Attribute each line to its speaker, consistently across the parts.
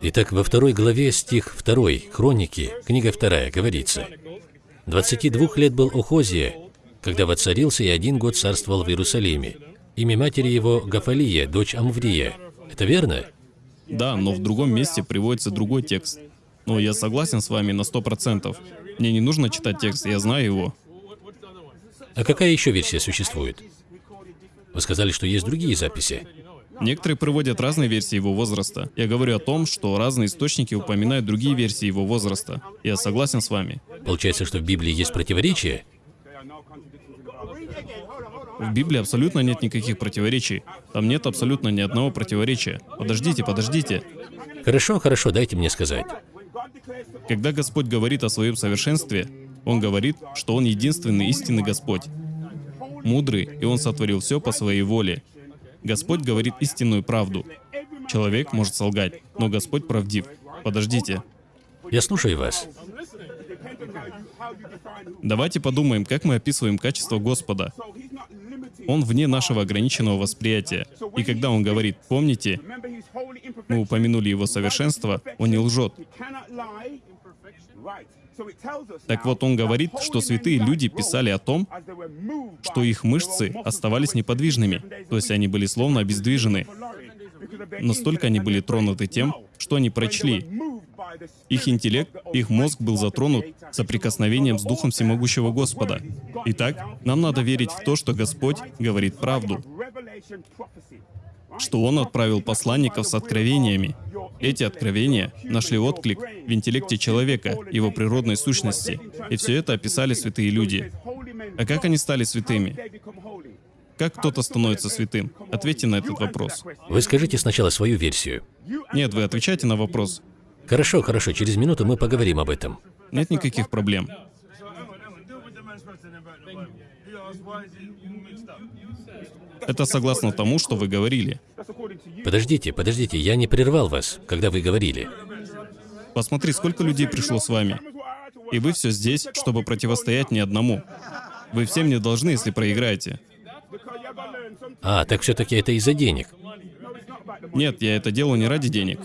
Speaker 1: Итак, во второй главе стих 2, Хроники, книга 2, говорится, «22 лет был Охозия, когда воцарился и один год царствовал в Иерусалиме. Имя матери его Гафалия, дочь Амврия. Это верно?
Speaker 2: Да, но в другом месте приводится другой текст. Но я согласен с вами на сто процентов. Мне не нужно читать текст, я знаю его.
Speaker 1: А какая еще версия существует? Вы сказали, что есть другие записи.
Speaker 2: Некоторые приводят разные версии его возраста. Я говорю о том, что разные источники упоминают другие версии его возраста. Я согласен с вами.
Speaker 1: Получается, что в Библии есть противоречия?
Speaker 2: В Библии абсолютно нет никаких противоречий. Там нет абсолютно ни одного противоречия. Подождите, подождите.
Speaker 1: Хорошо, хорошо, дайте мне сказать.
Speaker 2: Когда Господь говорит о своем совершенстве, Он говорит, что Он единственный истинный Господь. Мудрый, и Он сотворил все по своей воле. Господь говорит истинную правду. Человек может солгать, но Господь правдив. Подождите.
Speaker 1: Я слушаю вас.
Speaker 2: Давайте подумаем, как мы описываем качество Господа. Он вне нашего ограниченного восприятия. И когда Он говорит «помните», мы упомянули Его совершенство, Он не лжет. Так вот, он говорит, что святые люди писали о том, что их мышцы оставались неподвижными, то есть они были словно обездвижены. Настолько они были тронуты тем, что они прочли. Их интеллект, их мозг был затронут соприкосновением с Духом Всемогущего Господа. Итак, нам надо верить в то, что Господь говорит правду, что Он отправил посланников с откровениями. Эти откровения нашли отклик в интеллекте человека, его природной сущности. И все это описали святые люди. А как они стали святыми? Как кто-то становится святым? Ответьте на этот вопрос.
Speaker 1: Вы скажите сначала свою версию.
Speaker 2: Нет, вы отвечайте на вопрос.
Speaker 1: Хорошо, хорошо, через минуту мы поговорим об этом.
Speaker 2: Нет никаких проблем. Это согласно тому, что вы говорили.
Speaker 1: Подождите, подождите, я не прервал вас, когда вы говорили.
Speaker 2: Посмотри, сколько людей пришло с вами. И вы все здесь, чтобы противостоять ни одному. Вы всем не должны, если проиграете.
Speaker 1: А, так все-таки это из-за денег.
Speaker 2: Нет, я это делаю не ради денег.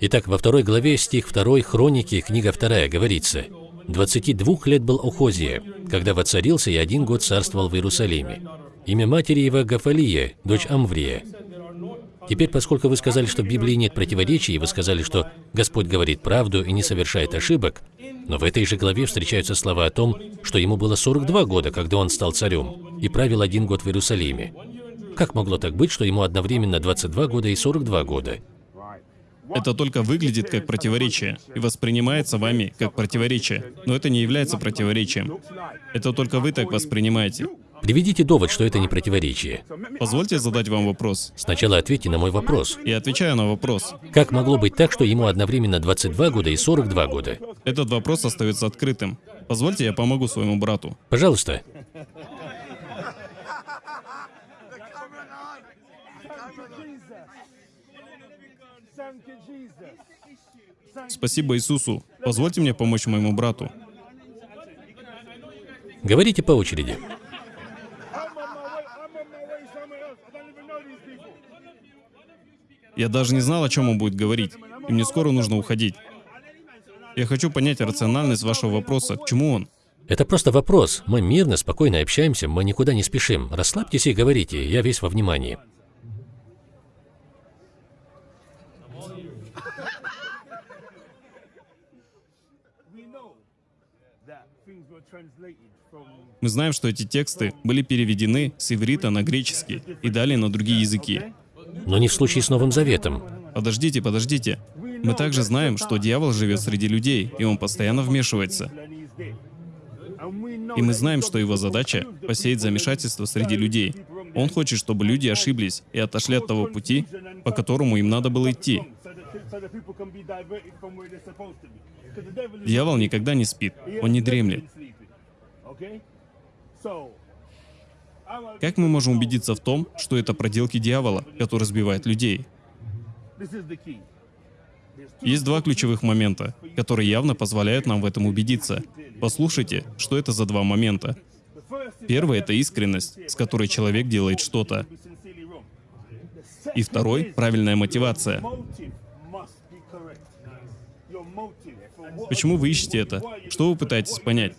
Speaker 1: Итак, во второй главе, стих 2 Хроники, книга 2, говорится, «22 лет был Охозия, когда воцарился и один год царствовал в Иерусалиме. Имя матери его Гафалия, дочь Амврия. Теперь, поскольку вы сказали, что в Библии нет противоречий, и вы сказали, что Господь говорит правду и не совершает ошибок, но в этой же главе встречаются слова о том, что ему было 42 года, когда он стал царем, и правил один год в Иерусалиме. Как могло так быть, что ему одновременно 22 года и 42 года?
Speaker 2: Это только выглядит как противоречие и воспринимается вами как противоречие, но это не является противоречием. Это только вы так воспринимаете.
Speaker 1: Приведите довод, что это не противоречие.
Speaker 2: Позвольте задать вам вопрос.
Speaker 1: Сначала ответьте на мой вопрос.
Speaker 2: Я отвечаю на вопрос.
Speaker 1: Как могло быть так, что ему одновременно 22 года и 42 года?
Speaker 2: Этот вопрос остается открытым. Позвольте, я помогу своему брату.
Speaker 1: Пожалуйста.
Speaker 2: Спасибо Иисусу. Позвольте мне помочь моему брату.
Speaker 1: Говорите по очереди.
Speaker 2: Я даже не знал, о чем он будет говорить, и мне скоро нужно уходить. Я хочу понять рациональность вашего вопроса. К чему он?
Speaker 1: Это просто вопрос. Мы мирно, спокойно общаемся, мы никуда не спешим. Расслабьтесь и говорите, я весь во внимании.
Speaker 2: Мы знаем, что эти тексты были переведены с иврита на греческий и далее на другие языки.
Speaker 1: Но не в случае с Новым Заветом.
Speaker 2: Подождите, подождите. Мы также знаем, что дьявол живет среди людей, и он постоянно вмешивается. И мы знаем, что его задача — посеять замешательство среди людей. Он хочет, чтобы люди ошиблись и отошли от того пути, по которому им надо было идти. Дьявол никогда не спит, он не дремлет. Как мы можем убедиться в том, что это проделки дьявола, который сбивает людей? Есть два ключевых момента, которые явно позволяют нам в этом убедиться. Послушайте, что это за два момента. Первый — это искренность, с которой человек делает что-то. И второй — правильная мотивация. Почему вы ищете это? Что вы пытаетесь понять?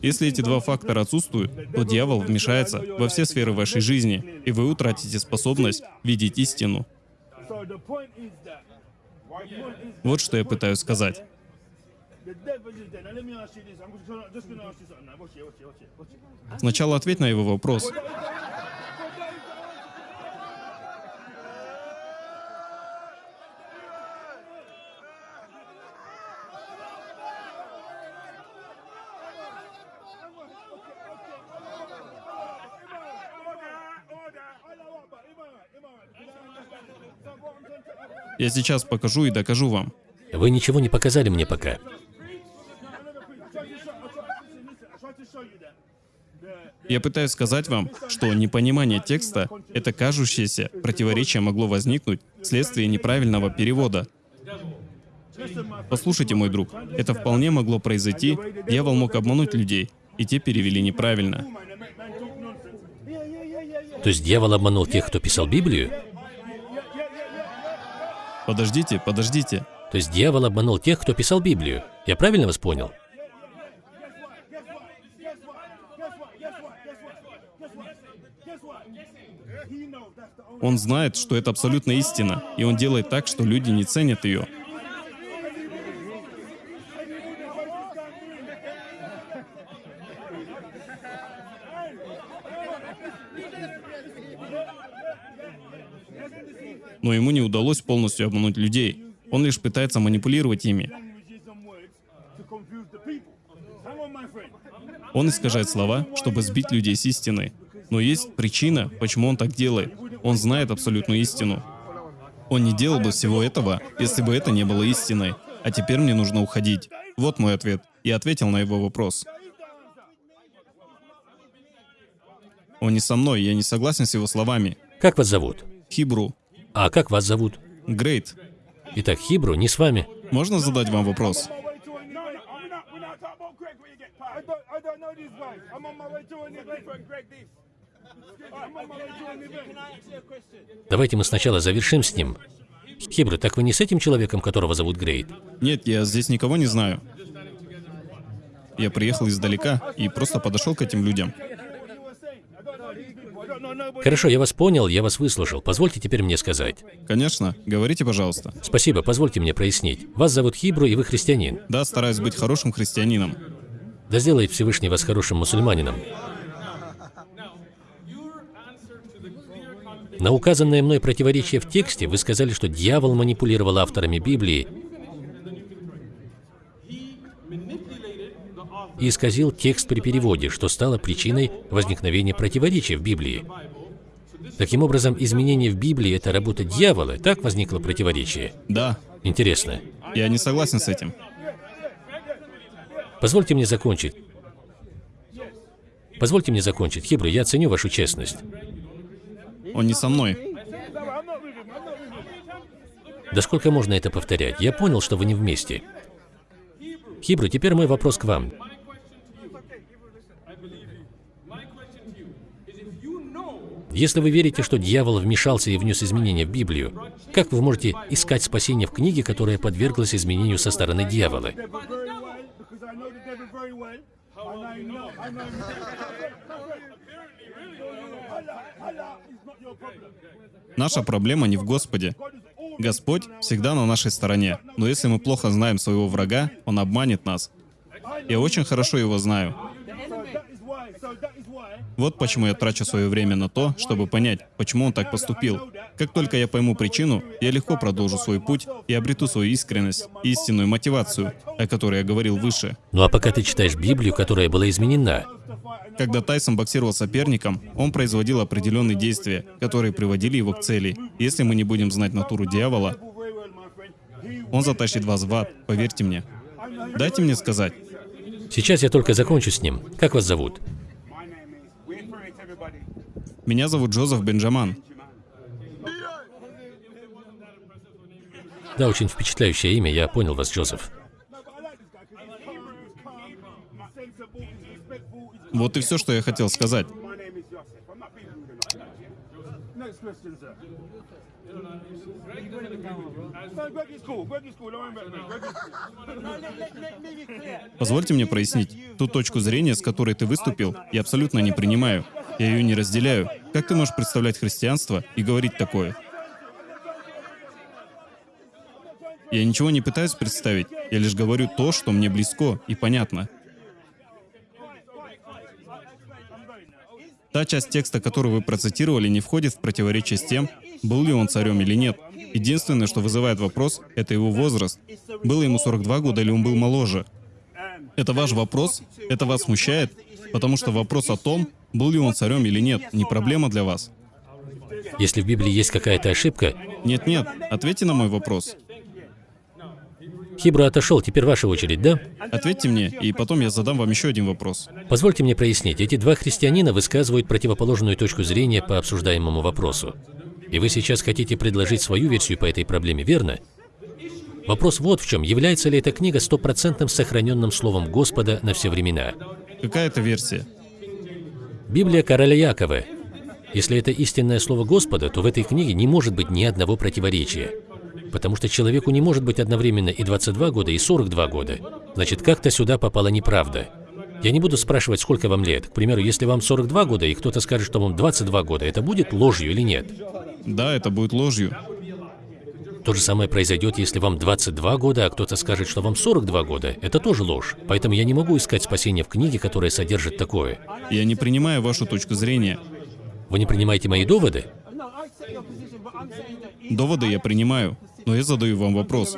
Speaker 2: Если эти два фактора отсутствуют, то дьявол вмешается во все сферы вашей жизни, и вы утратите способность видеть истину. Вот что я пытаюсь сказать. Сначала ответь на его вопрос. Я сейчас покажу и докажу вам.
Speaker 1: Вы ничего не показали мне пока.
Speaker 2: Я пытаюсь сказать вам, что непонимание текста — это кажущееся противоречие могло возникнуть вследствие неправильного перевода. Послушайте, мой друг, это вполне могло произойти, дьявол мог обмануть людей, и те перевели неправильно.
Speaker 1: То есть дьявол обманул тех, кто писал Библию?
Speaker 2: Подождите, подождите.
Speaker 1: То есть дьявол обманул тех, кто писал Библию. Я правильно вас понял?
Speaker 2: Он знает, что это абсолютно истина, и он делает так, что люди не ценят ее. Но ему не удалось полностью обмануть людей. Он лишь пытается манипулировать ими. Он искажает слова, чтобы сбить людей с истины. Но есть причина, почему он так делает. Он знает абсолютную истину. Он не делал бы всего этого, если бы это не было истиной. А теперь мне нужно уходить. Вот мой ответ. Я ответил на его вопрос. Он не со мной, я не согласен с его словами.
Speaker 1: Как вас зовут?
Speaker 2: Хибру.
Speaker 1: А как вас зовут?
Speaker 2: Грейт.
Speaker 1: Итак, Хибру не с вами.
Speaker 2: Можно задать вам вопрос?
Speaker 1: Давайте мы сначала завершим с ним. Хибру, так вы не с этим человеком, которого зовут Грейт?
Speaker 2: Нет, я здесь никого не знаю. Я приехал издалека и просто подошел к этим людям.
Speaker 1: Хорошо, я вас понял, я вас выслушал. Позвольте теперь мне сказать.
Speaker 2: Конечно, говорите, пожалуйста.
Speaker 1: Спасибо, позвольте мне прояснить. Вас зовут Хибру, и вы христианин.
Speaker 2: Да, стараюсь быть хорошим христианином.
Speaker 1: Да сделает Всевышний вас хорошим мусульманином. На указанное мной противоречие в тексте вы сказали, что дьявол манипулировал авторами Библии и исказил текст при переводе, что стало причиной возникновения противоречия в Библии. Таким образом, изменение в Библии – это работа дьявола, так возникло противоречие?
Speaker 2: Да.
Speaker 1: Интересно.
Speaker 2: Я не согласен с этим.
Speaker 1: Позвольте мне закончить. Позвольте мне закончить. Хибру, я ценю вашу честность.
Speaker 2: Он не со мной.
Speaker 1: Да сколько можно это повторять? Я понял, что вы не вместе. Хибру, теперь мой вопрос к вам. Если вы верите, что дьявол вмешался и внес изменения в Библию, как вы можете искать спасение в книге, которая подверглась изменению со стороны дьявола?
Speaker 2: Наша проблема не в Господе. Господь всегда на нашей стороне. Но если мы плохо знаем своего врага, он обманет нас. Я очень хорошо его знаю. Вот почему я трачу свое время на то, чтобы понять, почему он так поступил. Как только я пойму причину, я легко продолжу свой путь и обрету свою искренность, истинную мотивацию, о которой я говорил выше.
Speaker 1: Ну а пока ты читаешь Библию, которая была изменена,
Speaker 2: когда Тайсон боксировал соперником, он производил определенные действия, которые приводили его к цели. Если мы не будем знать натуру дьявола, он затащит вас в ад, поверьте мне. Дайте мне сказать.
Speaker 1: Сейчас я только закончу с ним. Как вас зовут?
Speaker 2: Меня зовут Джозеф Бенджаман.
Speaker 1: Да, очень впечатляющее имя, я понял вас, Джозеф.
Speaker 2: Вот и все, что я хотел сказать. Позвольте мне прояснить. Ту точку зрения, с которой ты выступил, я абсолютно не принимаю. Я ее не разделяю. Как ты можешь представлять христианство и говорить такое? Я ничего не пытаюсь представить, я лишь говорю то, что мне близко и понятно. Та часть текста, которую вы процитировали, не входит в противоречие с тем, был ли он царем или нет. Единственное, что вызывает вопрос, это его возраст. Было ему 42 года или он был моложе? Это ваш вопрос? Это вас смущает? Потому что вопрос о том, был ли он царем или нет, не проблема для вас.
Speaker 1: Если в Библии есть какая-то ошибка,
Speaker 2: Нет-нет, ответьте на мой вопрос.
Speaker 1: Хибру отошел, теперь ваша очередь, да?
Speaker 2: Ответьте мне, и потом я задам вам еще один вопрос.
Speaker 1: Позвольте мне прояснить, эти два христианина высказывают противоположную точку зрения по обсуждаемому вопросу. И вы сейчас хотите предложить свою версию по этой проблеме, верно? Вопрос вот в чем. Является ли эта книга стопроцентным сохраненным словом Господа на все времена?
Speaker 2: Какая это версия?
Speaker 1: Библия короля Якова. Если это истинное слово Господа, то в этой книге не может быть ни одного противоречия. Потому что человеку не может быть одновременно и 22 года, и 42 года. Значит, как-то сюда попала неправда. Я не буду спрашивать, сколько вам лет. К примеру, если вам 42 года, и кто-то скажет, что вам 22 года, это будет ложью или нет?
Speaker 2: Да, это будет ложью.
Speaker 1: То же самое произойдет, если вам 22 года, а кто-то скажет, что вам 42 года. Это тоже ложь. Поэтому я не могу искать спасения в книге, которая содержит такое.
Speaker 2: Я не принимаю вашу точку зрения.
Speaker 1: Вы не принимаете мои доводы?
Speaker 2: Доводы я принимаю, но я задаю вам вопрос.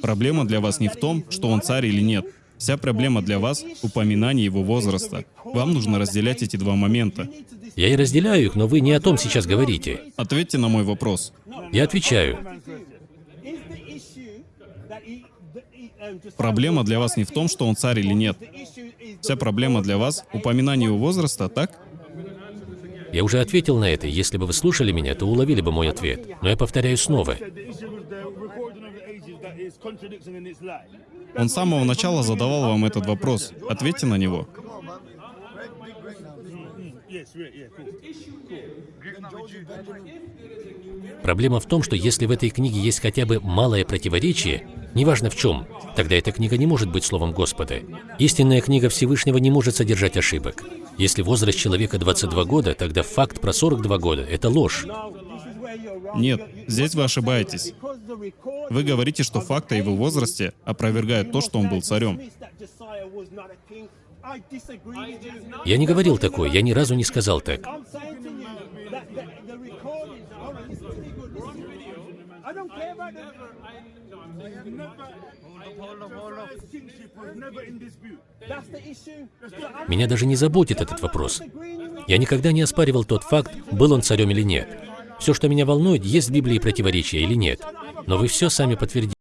Speaker 2: Проблема для вас не в том, что он царь или нет. Вся проблема для вас — упоминание его возраста. Вам нужно разделять эти два момента.
Speaker 1: Я и разделяю их, но вы не о том сейчас говорите.
Speaker 2: Ответьте на мой вопрос.
Speaker 1: Я отвечаю.
Speaker 2: Проблема для вас не в том, что он царь или нет. Вся проблема для вас — упоминание его возраста, так?
Speaker 1: Я уже ответил на это. Если бы вы слушали меня, то уловили бы мой ответ. Но я повторяю снова.
Speaker 2: Он с самого начала задавал вам этот вопрос. Ответьте на него.
Speaker 1: Проблема в том, что если в этой книге есть хотя бы малое противоречие, неважно в чем, тогда эта книга не может быть словом Господа. Истинная книга Всевышнего не может содержать ошибок. Если возраст человека 22 года, тогда факт про 42 года – это ложь.
Speaker 2: Нет, здесь вы ошибаетесь. Вы говорите, что факты о его возрасте опровергают то, что он был царем.
Speaker 1: Я не говорил такое, я ни разу не сказал так.
Speaker 3: That. I don't care about the.
Speaker 4: Kingship was never in dispute.
Speaker 3: That's the issue. So I'm
Speaker 1: Меня даже не заботит этот вопрос. Я никогда не оспаривал тот факт, был он царем или нет. Все, что меня волнует, есть в Библии противоречия или нет. Но вы все сами подтвердили.